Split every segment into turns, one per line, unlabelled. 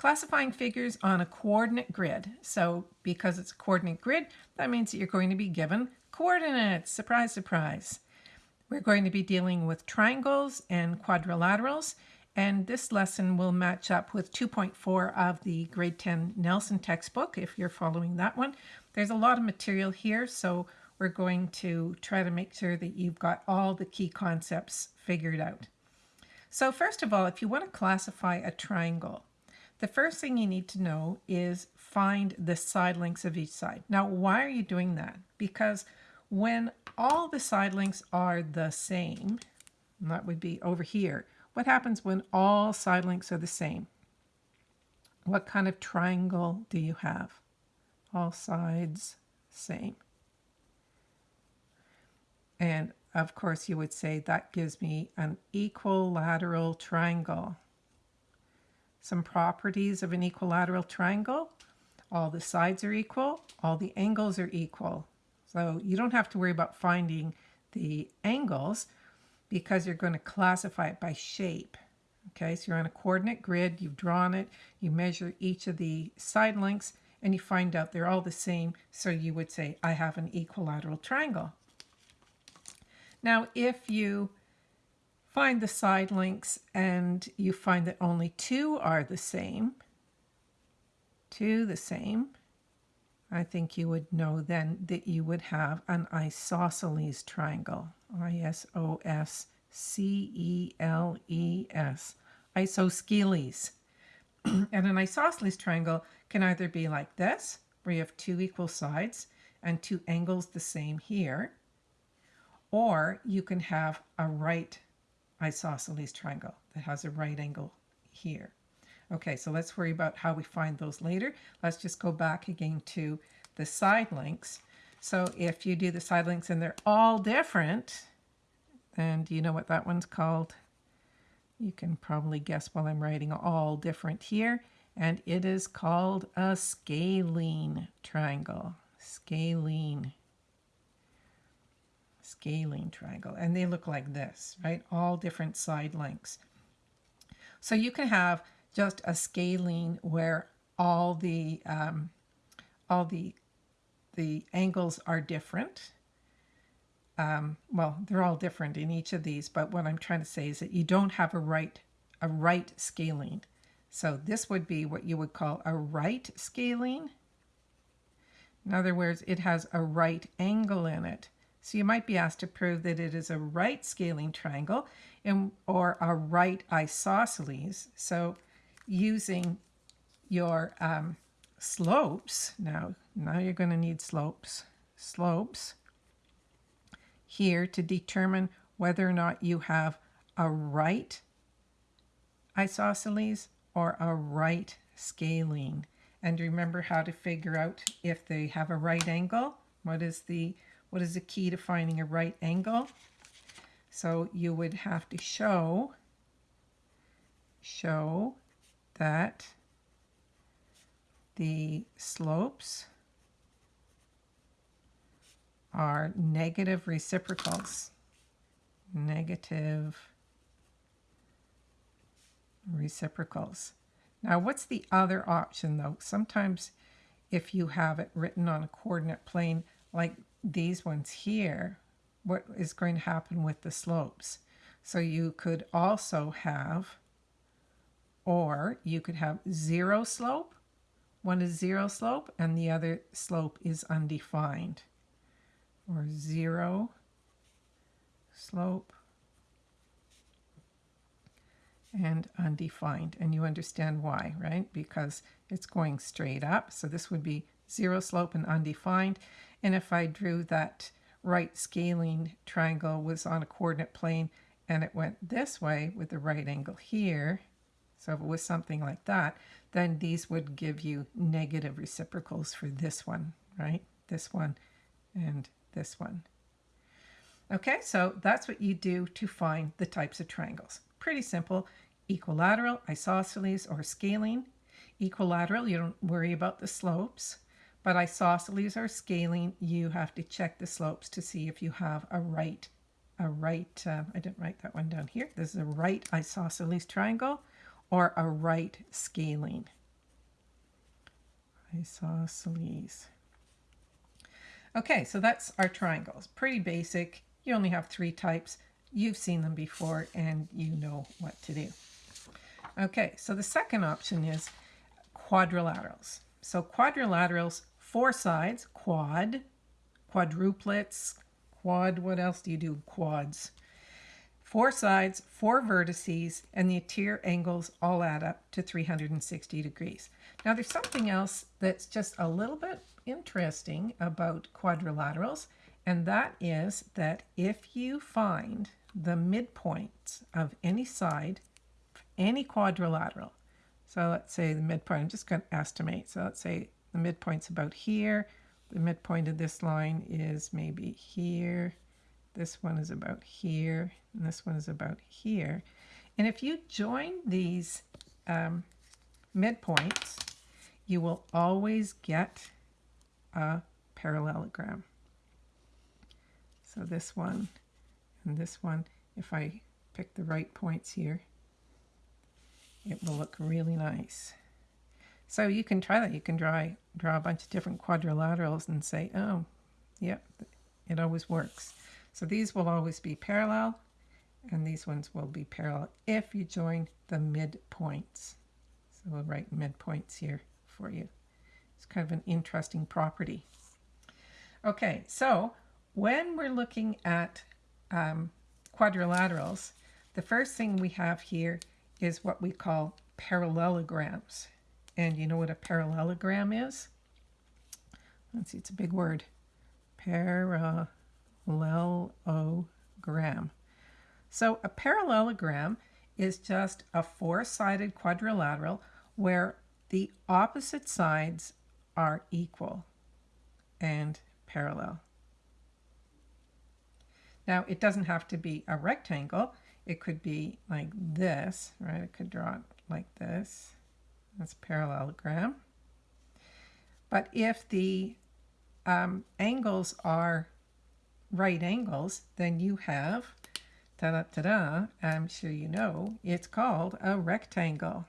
classifying figures on a coordinate grid. So because it's a coordinate grid, that means that you're going to be given coordinates. Surprise, surprise. We're going to be dealing with triangles and quadrilaterals, and this lesson will match up with 2.4 of the grade 10 Nelson textbook, if you're following that one. There's a lot of material here, so we're going to try to make sure that you've got all the key concepts figured out. So first of all, if you want to classify a triangle, the first thing you need to know is find the side lengths of each side. Now, why are you doing that? Because when all the side lengths are the same, that would be over here, what happens when all side lengths are the same? What kind of triangle do you have? All sides same. And of course you would say that gives me an equilateral triangle. Some properties of an equilateral triangle. All the sides are equal, all the angles are equal. So you don't have to worry about finding the angles because you're going to classify it by shape. Okay, so you're on a coordinate grid, you've drawn it, you measure each of the side lengths, and you find out they're all the same. So you would say, I have an equilateral triangle. Now, if you find the side lengths and you find that only two are the same, two the same, I think you would know then that you would have an isosceles triangle. I-S-O-S-C-E-L-E-S. Isosceles. and an isosceles triangle can either be like this, where you have two equal sides and two angles the same here, or you can have a right isosceles triangle that has a right angle here. Okay, so let's worry about how we find those later. Let's just go back again to the side lengths. So if you do the side lengths and they're all different, do you know what that one's called? You can probably guess while I'm writing all different here. And it is called a scalene triangle. Scalene scalene triangle. And they look like this, right? All different side lengths. So you can have just a scalene where all the um, all the the angles are different. Um, well, they're all different in each of these, but what I'm trying to say is that you don't have a right a right scalene. So this would be what you would call a right scalene. In other words, it has a right angle in it. So you might be asked to prove that it is a right scalene triangle in, or a right isosceles. So using your um, slopes, now, now you're going to need slopes, slopes here to determine whether or not you have a right isosceles or a right scalene. And remember how to figure out if they have a right angle. What is the what is the key to finding a right angle? So you would have to show, show that the slopes are negative reciprocals. Negative reciprocals. Now, what's the other option, though? Sometimes if you have it written on a coordinate plane, like these ones here, what is going to happen with the slopes. So you could also have, or you could have zero slope. One is zero slope and the other slope is undefined. Or zero slope and undefined. And you understand why, right? Because it's going straight up. So this would be zero slope and undefined. And if I drew that right scalene triangle was on a coordinate plane and it went this way with the right angle here, so if it was something like that, then these would give you negative reciprocals for this one, right? This one and this one. Okay, so that's what you do to find the types of triangles. Pretty simple. Equilateral, isosceles, or scalene. Equilateral, you don't worry about the slopes. But isosceles are scalene. You have to check the slopes to see if you have a right, a right, uh, I didn't write that one down here. This is a right isosceles triangle or a right scalene. Isosceles. Okay, so that's our triangles. Pretty basic. You only have three types. You've seen them before and you know what to do. Okay, so the second option is quadrilaterals. So quadrilaterals, four sides, quad, quadruplets, quad, what else do you do? Quads. Four sides, four vertices, and the interior angles all add up to 360 degrees. Now there's something else that's just a little bit interesting about quadrilaterals, and that is that if you find the midpoints of any side, any quadrilateral, so let's say the midpoint, I'm just going to estimate. So let's say the midpoint's about here. The midpoint of this line is maybe here. This one is about here. And this one is about here. And if you join these um, midpoints, you will always get a parallelogram. So this one and this one, if I pick the right points here, it will look really nice. So you can try that. You can draw, draw a bunch of different quadrilaterals and say, oh, yep, it always works. So these will always be parallel, and these ones will be parallel if you join the midpoints. So we'll write midpoints here for you. It's kind of an interesting property. Okay, so when we're looking at um, quadrilaterals, the first thing we have here is what we call parallelograms. And you know what a parallelogram is? Let's see, it's a big word. Parallelogram. So a parallelogram is just a four-sided quadrilateral where the opposite sides are equal and parallel. Now, it doesn't have to be a rectangle. It could be like this, right? It could draw it like this. That's parallelogram. But if the um, angles are right angles, then you have, ta-da-ta-da, I'm sure you know, it's called a rectangle.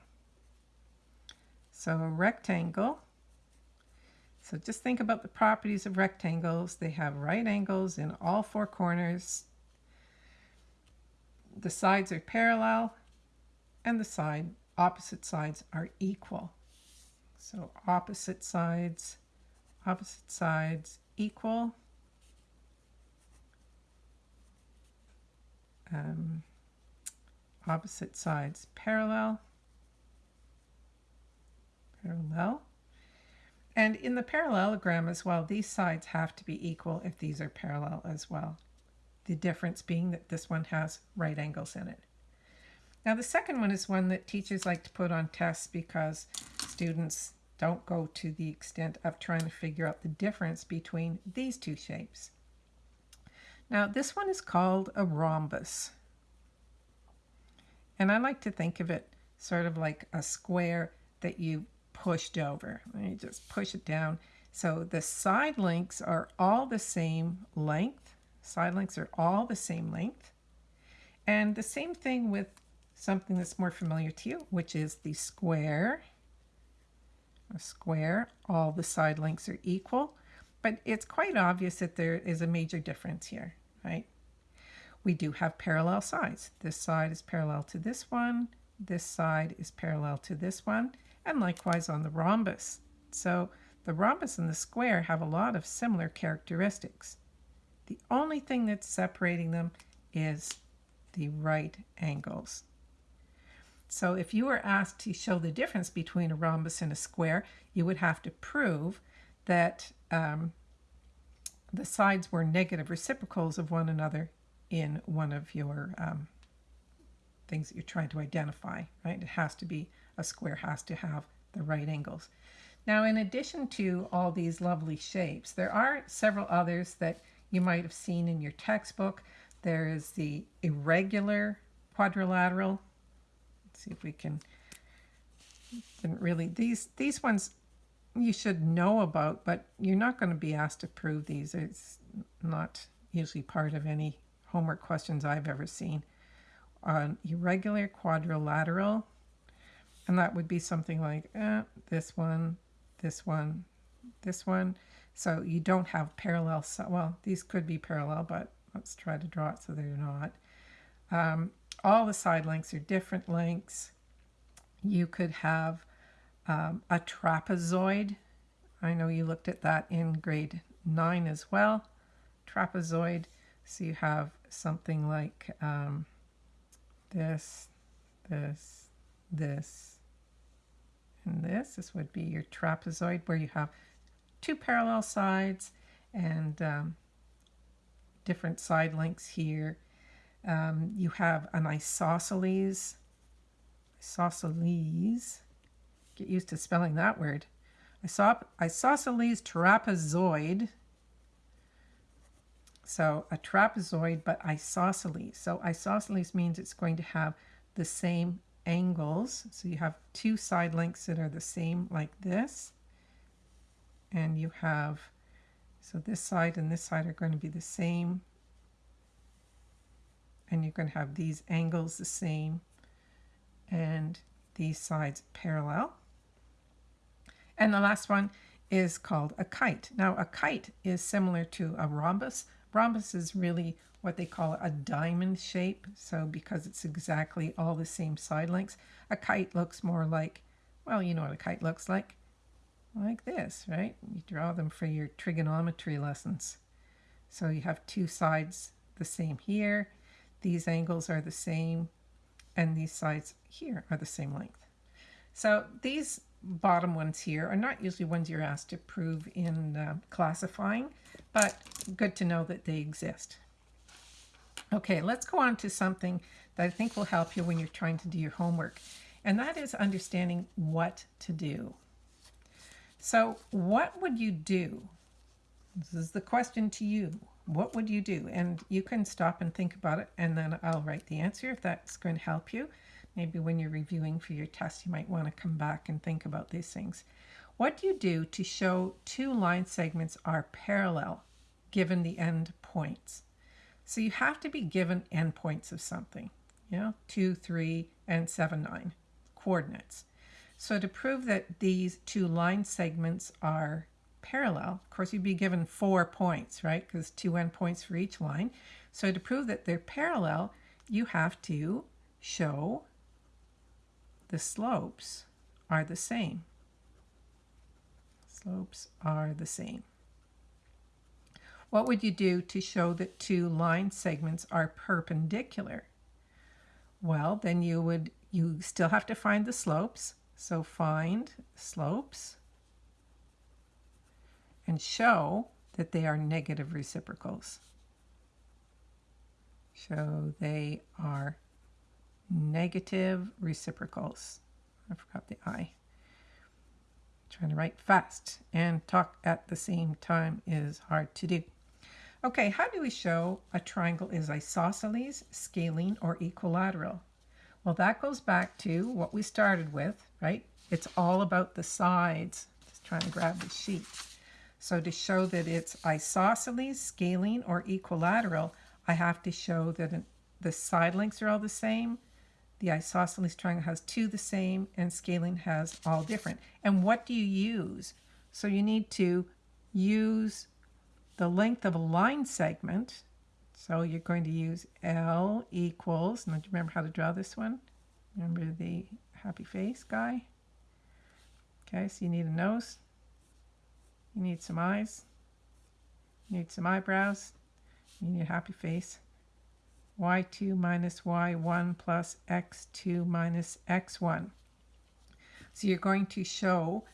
So a rectangle, so just think about the properties of rectangles. They have right angles in all four corners, the sides are parallel and the side opposite sides are equal. So opposite sides, opposite sides equal. Um, opposite sides parallel, parallel. And in the parallelogram as well, these sides have to be equal if these are parallel as well the difference being that this one has right angles in it. Now the second one is one that teachers like to put on tests because students don't go to the extent of trying to figure out the difference between these two shapes. Now this one is called a rhombus. And I like to think of it sort of like a square that you pushed over. You just push it down. So the side links are all the same length Side lengths are all the same length. And the same thing with something that's more familiar to you, which is the square. A square, all the side lengths are equal, but it's quite obvious that there is a major difference here, right? We do have parallel sides. This side is parallel to this one, this side is parallel to this one, and likewise on the rhombus. So the rhombus and the square have a lot of similar characteristics. The only thing that's separating them is the right angles. So if you were asked to show the difference between a rhombus and a square, you would have to prove that um, the sides were negative reciprocals of one another in one of your um, things that you're trying to identify, right? It has to be, a square has to have the right angles. Now, in addition to all these lovely shapes, there are several others that you might have seen in your textbook. There is the irregular quadrilateral. See if we can, didn't really, these, these ones you should know about, but you're not going to be asked to prove these. It's not usually part of any homework questions I've ever seen. An irregular quadrilateral, and that would be something like eh, this one, this one, this one. So you don't have parallel, well, these could be parallel, but let's try to draw it so they're not. Um, all the side lengths are different lengths. You could have um, a trapezoid. I know you looked at that in grade 9 as well. Trapezoid. So you have something like um, this, this, this, and this. This would be your trapezoid where you have two parallel sides and um, different side lengths here. Um, you have an isosceles, isosceles, get used to spelling that word, Isop isosceles trapezoid, so a trapezoid, but isosceles. So isosceles means it's going to have the same angles. So you have two side lengths that are the same like this. And you have, so this side and this side are going to be the same. And going to have these angles the same and these sides parallel. And the last one is called a kite. Now a kite is similar to a rhombus. Rhombus is really what they call a diamond shape. So because it's exactly all the same side lengths, a kite looks more like, well, you know what a kite looks like. Like this, right? You draw them for your trigonometry lessons. So you have two sides the same here. These angles are the same. And these sides here are the same length. So these bottom ones here are not usually ones you're asked to prove in uh, classifying, but good to know that they exist. Okay, let's go on to something that I think will help you when you're trying to do your homework, and that is understanding what to do. So what would you do? This is the question to you. What would you do? And you can stop and think about it, and then I'll write the answer if that's going to help you. Maybe when you're reviewing for your test, you might want to come back and think about these things. What do you do to show two line segments are parallel given the end points? So you have to be given endpoints of something, you know, 2, 3, and 7, 9 coordinates. So to prove that these two line segments are parallel, of course you'd be given four points, right? Because two endpoints for each line. So to prove that they're parallel, you have to show the slopes are the same. Slopes are the same. What would you do to show that two line segments are perpendicular? Well, then you would, you still have to find the slopes. So find slopes show that they are negative reciprocals. Show they are negative reciprocals. I forgot the I. Trying to write fast and talk at the same time is hard to do. Okay, how do we show a triangle is isosceles, scalene, or equilateral? Well, that goes back to what we started with, right? It's all about the sides. Just trying to grab the sheet. So to show that it's isosceles, scalene, or equilateral, I have to show that the side lengths are all the same, the isosceles triangle has two the same and scalene has all different. And what do you use? So you need to use the length of a line segment. So you're going to use L equals, now do you remember how to draw this one? Remember the happy face guy? Okay, so you need a nose. You need some eyes. You need some eyebrows. You need a happy face y2 minus y1 plus x2 minus x1. So you're going to show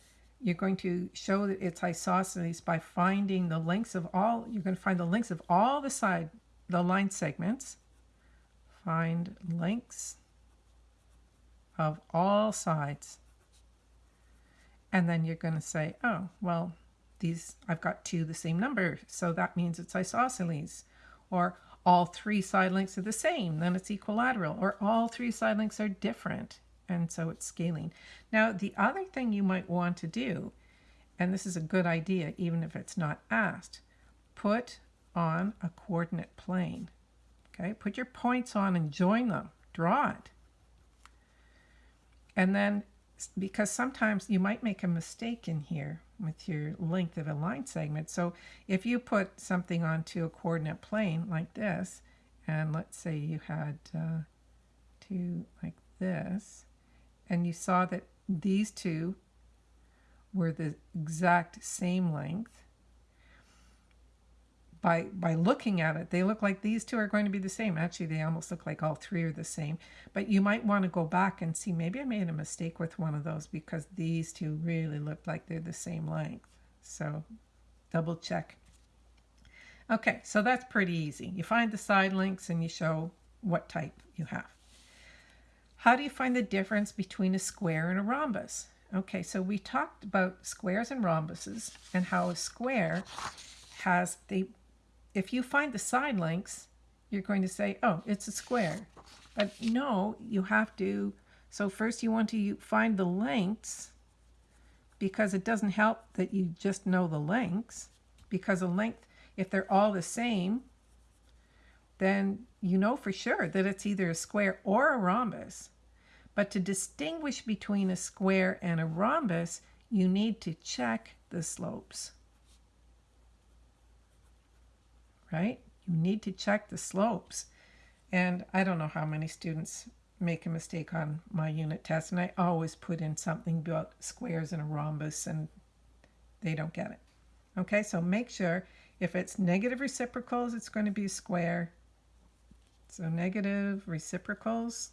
you're going to show that it's isosceles by finding the lengths of all you're going to find the lengths of all the side the line segments find lengths of all sides and then you're going to say oh well these I've got two the same number so that means it's isosceles or all three side lengths are the same, then it's equilateral, or all three side lengths are different, and so it's scalene. Now, the other thing you might want to do, and this is a good idea even if it's not asked, put on a coordinate plane. Okay, put your points on and join them. Draw it. And then because sometimes you might make a mistake in here with your length of a line segment. So if you put something onto a coordinate plane like this, and let's say you had uh, two like this, and you saw that these two were the exact same length, by by looking at it, they look like these two are going to be the same. Actually, they almost look like all three are the same. But you might want to go back and see, maybe I made a mistake with one of those because these two really look like they're the same length. So double check. Okay, so that's pretty easy. You find the side links and you show what type you have. How do you find the difference between a square and a rhombus? Okay, so we talked about squares and rhombuses and how a square has the if you find the side lengths, you're going to say, oh, it's a square. But no, you have to, so first you want to find the lengths because it doesn't help that you just know the lengths because a length, if they're all the same, then you know for sure that it's either a square or a rhombus. But to distinguish between a square and a rhombus, you need to check the slopes. Right? You need to check the slopes. And I don't know how many students make a mistake on my unit test, and I always put in something about squares and a rhombus, and they don't get it. Okay, so make sure if it's negative reciprocals, it's going to be a square. So negative reciprocals,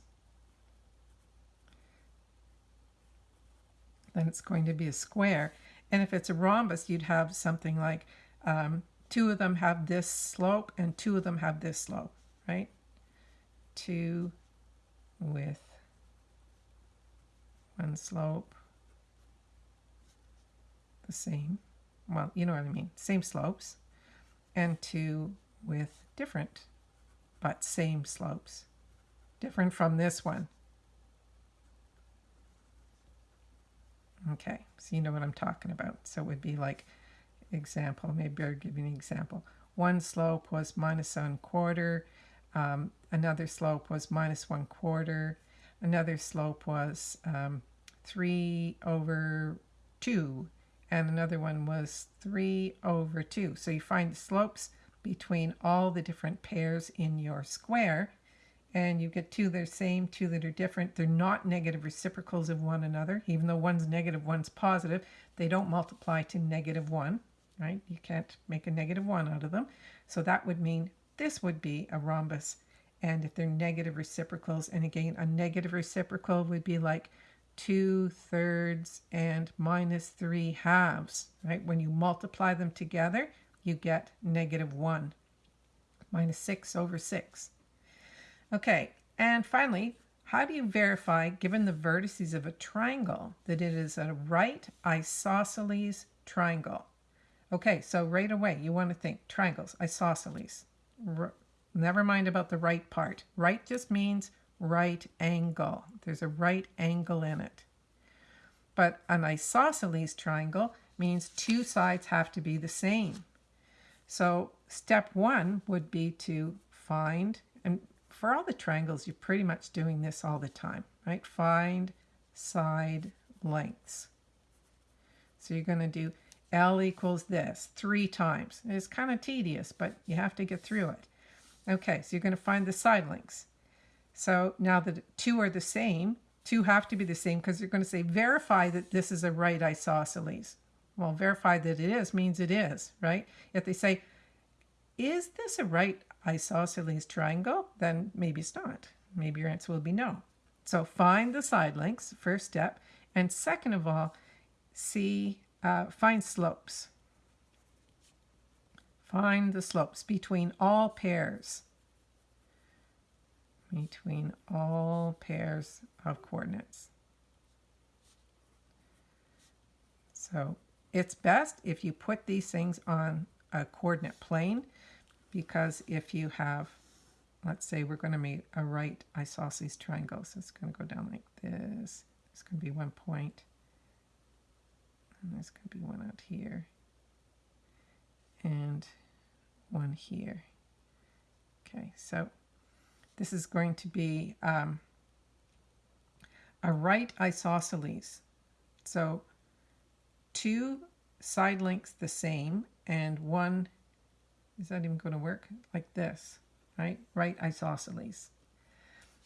then it's going to be a square. And if it's a rhombus, you'd have something like um, two of them have this slope and two of them have this slope, right? Two with one slope the same. Well, you know what I mean. Same slopes. And two with different, but same slopes. Different from this one. Okay, so you know what I'm talking about. So it would be like example, maybe I'll give you an example. One slope was minus one quarter, um, another slope was minus one quarter, another slope was um, three over two, and another one was three over two. So you find the slopes between all the different pairs in your square, and you get two that are same, two that are different. They're not negative reciprocals of one another, even though one's negative, one's positive. They don't multiply to negative one right? You can't make a negative 1 out of them. So that would mean this would be a rhombus. And if they're negative reciprocals, and again, a negative reciprocal would be like 2 thirds and minus 3 halves, right? When you multiply them together, you get negative 1, minus 6 over 6. Okay, and finally, how do you verify, given the vertices of a triangle, that it is a right isosceles triangle? Okay, so right away you want to think triangles, isosceles. R never mind about the right part. Right just means right angle. There's a right angle in it. But an isosceles triangle means two sides have to be the same. So step one would be to find, and for all the triangles, you're pretty much doing this all the time, right? Find side lengths. So you're going to do L equals this three times. It's kind of tedious, but you have to get through it. Okay, so you're going to find the side links. So now that two are the same, two have to be the same because you're going to say verify that this is a right isosceles. Well, verify that it is means it is, right? If they say, is this a right isosceles triangle? Then maybe it's not. Maybe your answer will be no. So find the side links, first step. And second of all, see uh, find slopes. Find the slopes between all pairs. Between all pairs of coordinates. So it's best if you put these things on a coordinate plane because if you have, let's say we're going to make a right isosceles triangle. So it's going to go down like this. It's going to be one point. And there's going to be one out here. And one here. Okay, so this is going to be um, a right isosceles. So two side lengths the same and one, is that even going to work? Like this, right? Right isosceles.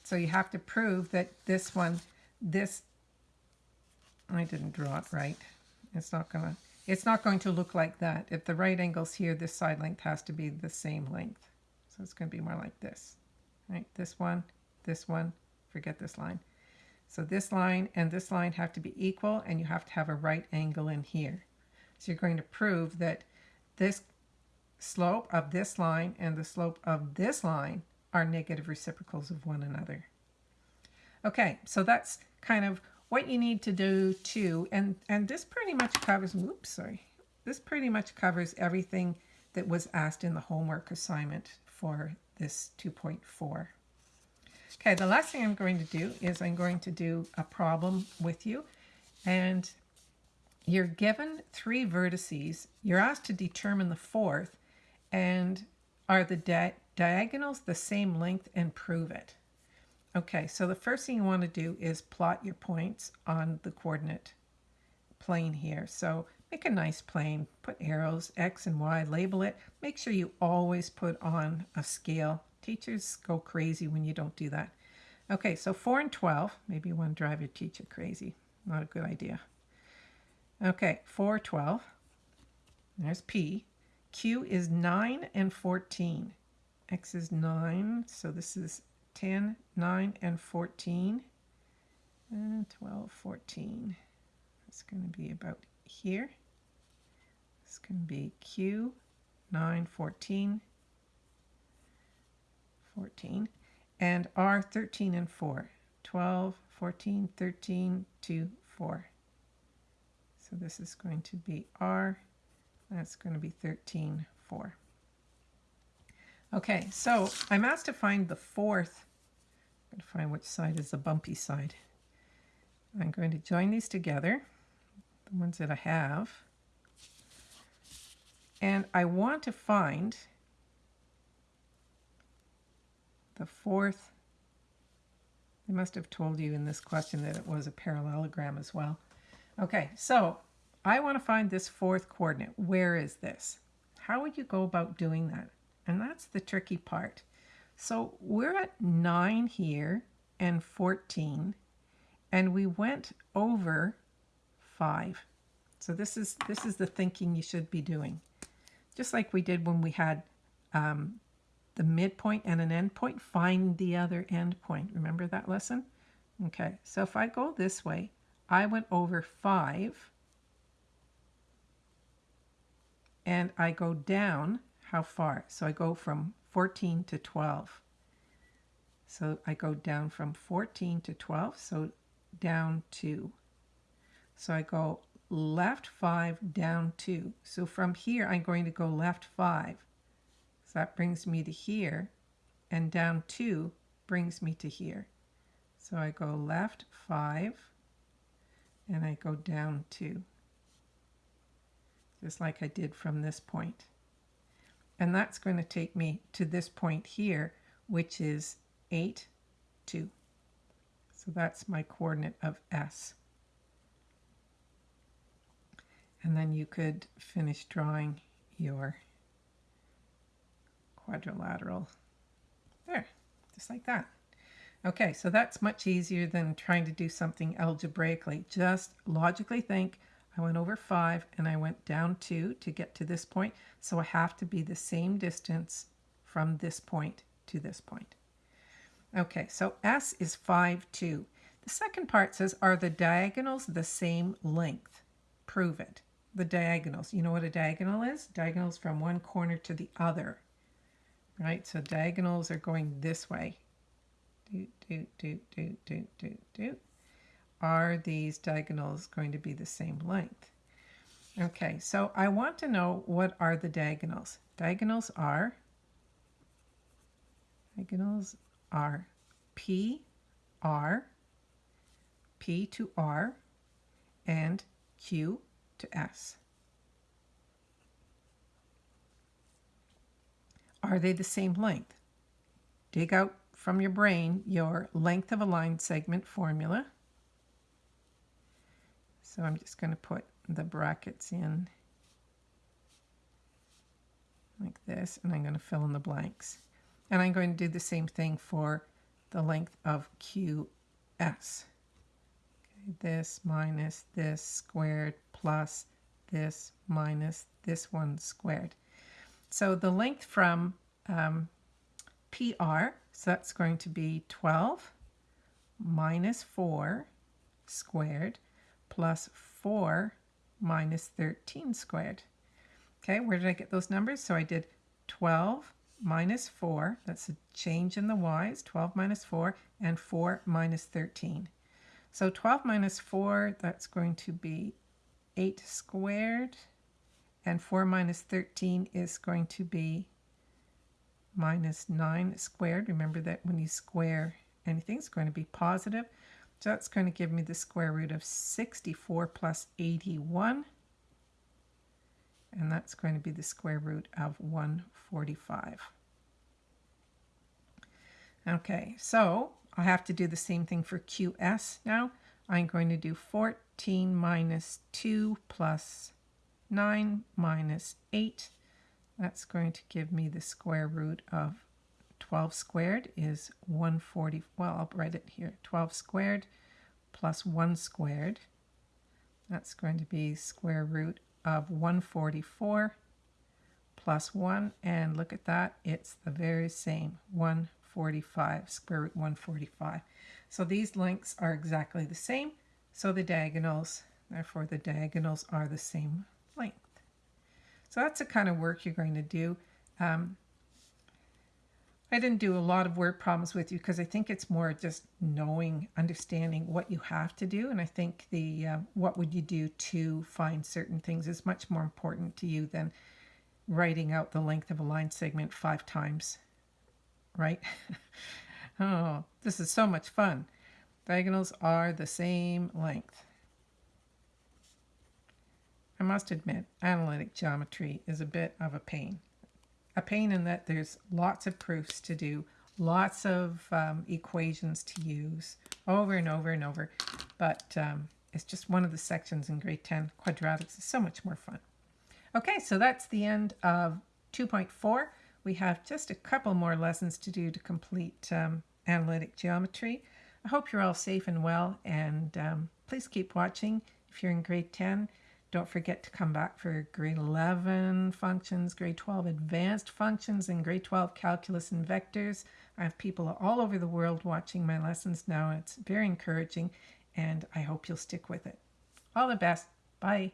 So you have to prove that this one, this, I didn't draw it right. It's not going to, it's not going to look like that. If the right angle's here, this side length has to be the same length. So it's going to be more like this, right? This one, this one, forget this line. So this line and this line have to be equal and you have to have a right angle in here. So you're going to prove that this slope of this line and the slope of this line are negative reciprocals of one another. Okay, so that's kind of what you need to do too. And, and this pretty much covers, oops, sorry. This pretty much covers everything that was asked in the homework assignment for this 2.4. Okay, the last thing I'm going to do is I'm going to do a problem with you. And you're given three vertices. You're asked to determine the fourth. And are the di diagonals the same length and prove it? Okay, so the first thing you want to do is plot your points on the coordinate plane here. So make a nice plane, put arrows, X and Y, label it. Make sure you always put on a scale. Teachers go crazy when you don't do that. Okay, so 4 and 12. Maybe you want to drive your teacher crazy. Not a good idea. Okay, 4, 12. There's P. Q is 9 and 14. X is 9, so this is 10, 9, and 14. And 12, 14. It's going to be about here. Going to be Q, 9, 14, 14. And R, 13 and 4. 12, 14, 13, 2, 4. So this is going to be R. That's going to be 13, 4. Okay, so I'm asked to find the fourth. To find which side is the bumpy side. I'm going to join these together, the ones that I have. And I want to find the fourth. They must have told you in this question that it was a parallelogram as well. Okay, so I want to find this fourth coordinate. Where is this? How would you go about doing that? And that's the tricky part. So we're at 9 here and 14, and we went over 5. So this is, this is the thinking you should be doing. Just like we did when we had um, the midpoint and an endpoint, find the other endpoint. Remember that lesson? Okay, so if I go this way, I went over 5, and I go down how far? So I go from 14 to 12. So I go down from 14 to 12, so down 2. So I go left 5, down 2. So from here, I'm going to go left 5. So that brings me to here, and down 2 brings me to here. So I go left 5, and I go down 2, just like I did from this point. And that's going to take me to this point here, which is 8, 2. So that's my coordinate of S. And then you could finish drawing your quadrilateral there, just like that. Okay, so that's much easier than trying to do something algebraically. Just logically think, I went over 5 and I went down 2 to get to this point. So I have to be the same distance from this point to this point. Okay, so S is 5, 2. The second part says, are the diagonals the same length? Prove it. The diagonals. You know what a diagonal is? Diagonals from one corner to the other. Right? So diagonals are going this way. Do, do, do, do, do, do, do are these diagonals going to be the same length? Okay, so I want to know what are the diagonals. Diagonals are, diagonals are P, R, P to R, and Q to S. Are they the same length? Dig out from your brain your length of a line segment formula So I'm just going to put the brackets in like this, and I'm going to fill in the blanks. And I'm going to do the same thing for the length of QS. Okay, this minus this squared plus this minus this one squared. So the length from um, PR, so that's going to be 12 minus 4 squared plus 4 minus 13 squared. Okay, where did I get those numbers? So I did 12 minus 4, that's a change in the y's, 12 minus 4, and 4 minus 13. So 12 minus 4, that's going to be 8 squared, and 4 minus 13 is going to be minus 9 squared. Remember that when you square anything, it's going to be positive. So that's going to give me the square root of 64 plus 81. And that's going to be the square root of 145. Okay, so I have to do the same thing for QS now. I'm going to do 14 minus 2 plus 9 minus 8. That's going to give me the square root of 12 squared is 140. Well, I'll write it here. 12 squared plus 1 squared. That's going to be square root of 144 plus 1. And look at that. It's the very same. 145, square root 145. So these lengths are exactly the same. So the diagonals, therefore the diagonals are the same length. So that's the kind of work you're going to do. Um, I didn't do a lot of word problems with you because I think it's more just knowing, understanding what you have to do. And I think the uh, what would you do to find certain things is much more important to you than writing out the length of a line segment five times, right? oh, this is so much fun. Diagonals are the same length. I must admit, analytic geometry is a bit of a pain a pain in that there's lots of proofs to do, lots of um, equations to use over and over and over. But um, it's just one of the sections in grade 10. Quadratics is so much more fun. Okay, so that's the end of 2.4. We have just a couple more lessons to do to complete um, analytic geometry. I hope you're all safe and well, and um, please keep watching if you're in grade 10. Don't forget to come back for grade 11 functions, grade 12 advanced functions, and grade 12 calculus and vectors. I have people all over the world watching my lessons now. It's very encouraging, and I hope you'll stick with it. All the best. Bye.